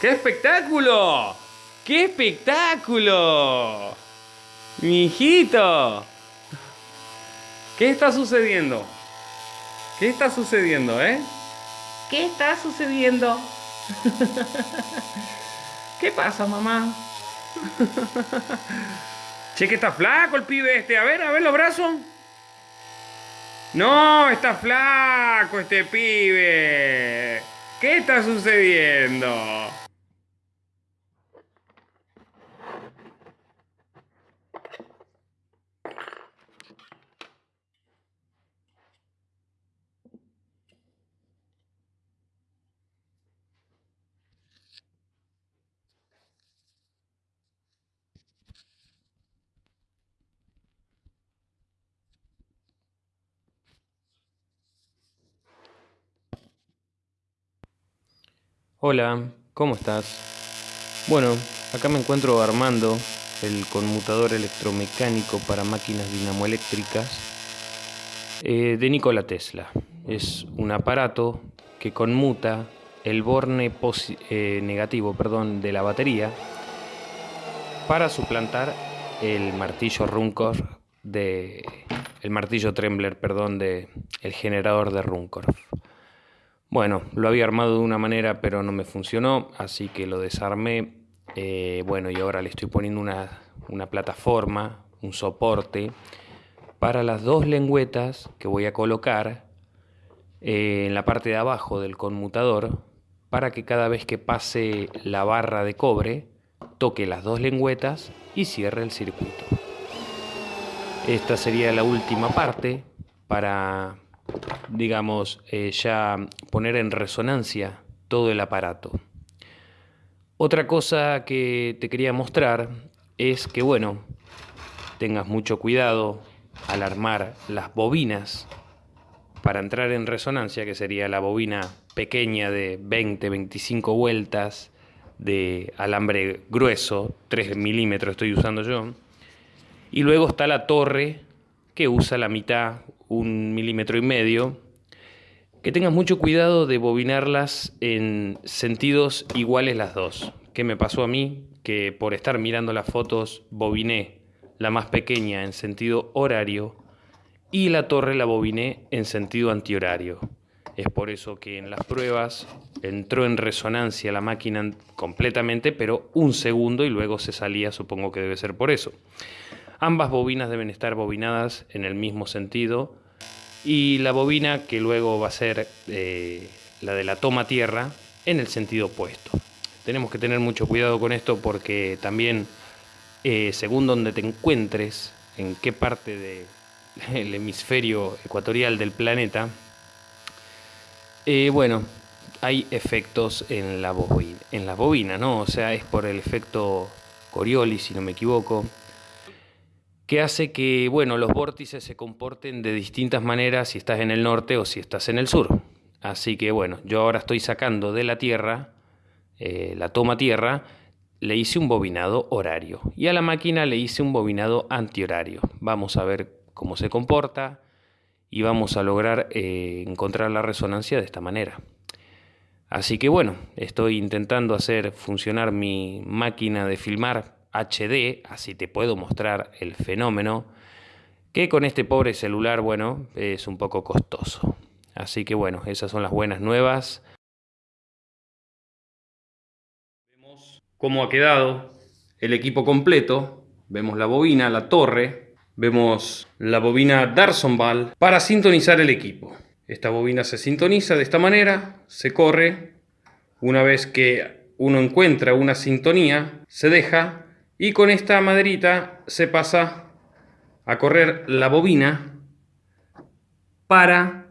¡Qué espectáculo! ¡Qué espectáculo! Mi hijito. ¿Qué está sucediendo? ¿Qué está sucediendo, eh? ¿Qué está sucediendo? ¿Qué pasa, mamá? che, que está flaco el pibe este. A ver, a ver los brazos. No, está flaco este pibe. ¿Qué está sucediendo? Hola, ¿cómo estás? Bueno, acá me encuentro armando el conmutador electromecánico para máquinas dinamoeléctricas eh, de Nikola Tesla. Es un aparato que conmuta el borne eh, negativo perdón, de la batería para suplantar el martillo Runcorf de el martillo Trembler, perdón, de el generador de Runcorf. Bueno, lo había armado de una manera pero no me funcionó, así que lo desarmé. Eh, bueno, y ahora le estoy poniendo una, plataforma, un soporte, para las dos lengüetas que voy a colocar eh, en la parte de abajo del conmutador, para que cada vez que pase la barra de cobre, toque las dos lengüetas y cierre el circuito. Esta sería la última parte para digamos, eh, ya poner en resonancia todo el aparato. Otra cosa que te quería mostrar es que, bueno, tengas mucho cuidado al armar las bobinas para entrar en resonancia, que sería la bobina pequeña de 20-25 vueltas de alambre grueso, 3 milímetros estoy usando yo. Y luego está la torre que usa la mitad un milímetro y medio, que tengas mucho cuidado de bobinarlas en sentidos iguales las dos. ¿Qué me pasó a mí? Que por estar mirando las fotos bobiné la más pequeña en sentido horario y la torre la bobiné en sentido antihorario. Es por eso que en las pruebas entró en resonancia la máquina completamente, pero un segundo y luego se salía, supongo que debe ser por eso. Ambas bobinas deben estar bobinadas en el mismo sentido y la bobina que luego va a ser eh, la de la toma tierra en el sentido opuesto. Tenemos que tener mucho cuidado con esto porque también eh, según donde te encuentres, en qué parte del hemisferio ecuatorial del planeta, eh, bueno, hay efectos en la, bobina, en la bobina, ¿no? O sea, es por el efecto Coriolis, si no me equivoco, que hace que bueno, los vórtices se comporten de distintas maneras si estás en el norte o si estás en el sur. Así que bueno, yo ahora estoy sacando de la Tierra, eh, la toma Tierra, le hice un bobinado horario y a la máquina le hice un bobinado antihorario. Vamos a ver cómo se comporta y vamos a lograr eh, encontrar la resonancia de esta manera. Así que bueno, estoy intentando hacer funcionar mi máquina de filmar HD, así te puedo mostrar el fenómeno, que con este pobre celular, bueno, es un poco costoso. Así que bueno, esas son las buenas nuevas. Vemos cómo ha quedado el equipo completo. Vemos la bobina, la torre. Vemos la bobina Darsonval para sintonizar el equipo. Esta bobina se sintoniza de esta manera, se corre. Una vez que uno encuentra una sintonía, se deja y con esta maderita se pasa a correr la bobina para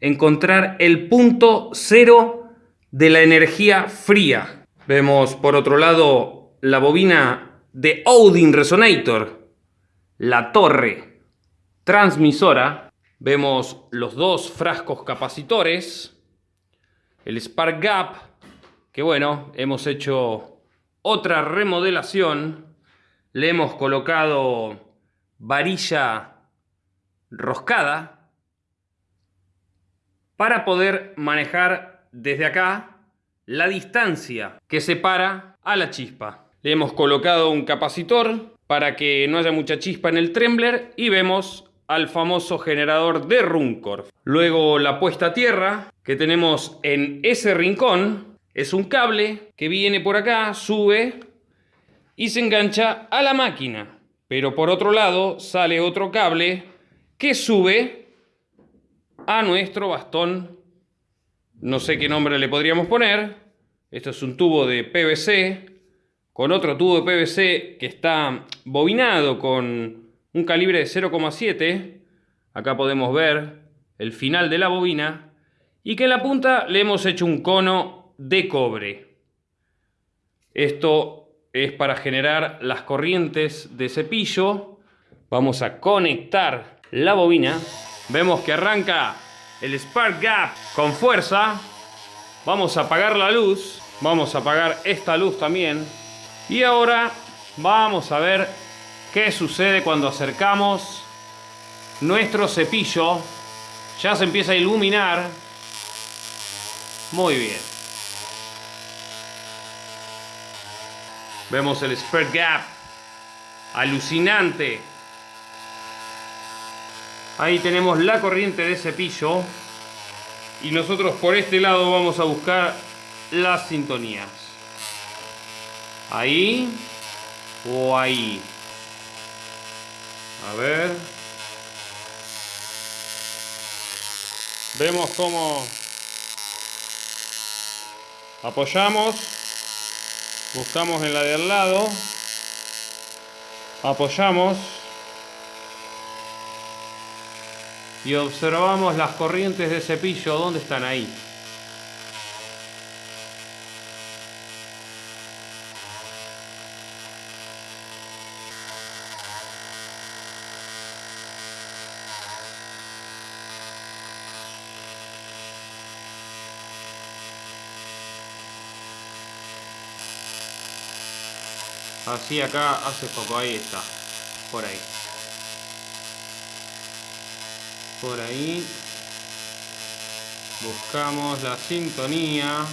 encontrar el punto cero de la energía fría. Vemos por otro lado la bobina de Odin Resonator, la torre transmisora. Vemos los dos frascos capacitores, el Spark Gap, que bueno, hemos hecho otra remodelación. Le hemos colocado varilla roscada para poder manejar desde acá la distancia que separa a la chispa. Le hemos colocado un capacitor para que no haya mucha chispa en el trembler y vemos al famoso generador de Runcorf. Luego la puesta a tierra que tenemos en ese rincón es un cable que viene por acá, sube y se engancha a la máquina. Pero por otro lado sale otro cable que sube a nuestro bastón. No sé qué nombre le podríamos poner. Esto es un tubo de PVC con otro tubo de PVC que está bobinado con un calibre de 0,7. Acá podemos ver el final de la bobina. Y que en la punta le hemos hecho un cono de cobre. Esto es para generar las corrientes de cepillo. Vamos a conectar la bobina. Vemos que arranca el spark gap con fuerza. Vamos a apagar la luz. Vamos a apagar esta luz también. Y ahora vamos a ver ¿Qué sucede cuando acercamos nuestro cepillo? Ya se empieza a iluminar. Muy bien. Vemos el spread gap. Alucinante. Ahí tenemos la corriente de cepillo. Y nosotros por este lado vamos a buscar las sintonías. Ahí o ahí. A ver. Vemos cómo apoyamos. Buscamos en la de al lado. Apoyamos. Y observamos las corrientes de cepillo. ¿Dónde están ahí? Así acá hace poco, ahí está. Por ahí. Por ahí. Buscamos la sintonía.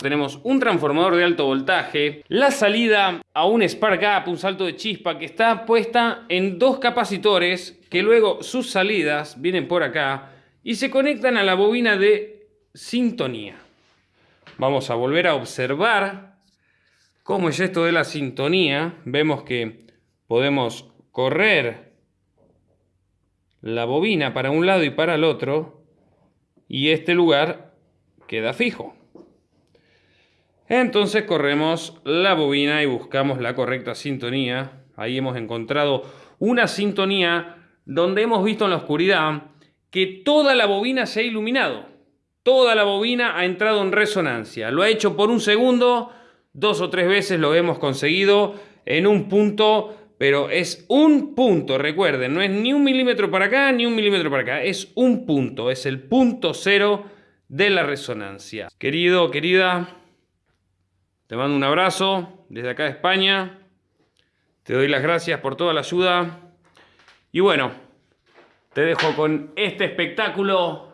Tenemos un transformador de alto voltaje, la salida a un spark gap, un salto de chispa que está puesta en dos capacitores que luego sus salidas vienen por acá y se conectan a la bobina de sintonía. Vamos a volver a observar cómo es esto de la sintonía. Vemos que podemos correr la bobina para un lado y para el otro y este lugar queda fijo. Entonces corremos la bobina y buscamos la correcta sintonía. Ahí hemos encontrado una sintonía donde hemos visto en la oscuridad que toda la bobina se ha iluminado. Toda la bobina ha entrado en resonancia. Lo ha hecho por un segundo, dos o tres veces lo hemos conseguido en un punto, pero es un punto, recuerden, no es ni un milímetro para acá ni un milímetro para acá, es un punto, es el punto cero de la resonancia. Querido, querida, te mando un abrazo desde acá de España. Te doy las gracias por toda la ayuda. Y bueno, te dejo con este espectáculo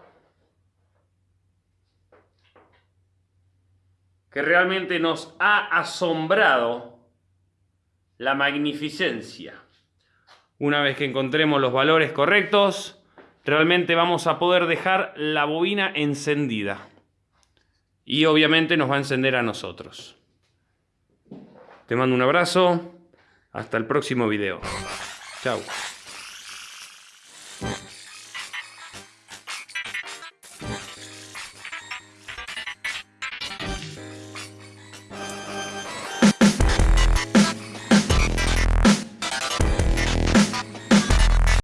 que realmente nos ha asombrado la magnificencia. Una vez que encontremos los valores correctos, realmente vamos a poder dejar la bobina encendida. Y obviamente nos va a encender a nosotros. Te mando un abrazo. Hasta el próximo video. Chao.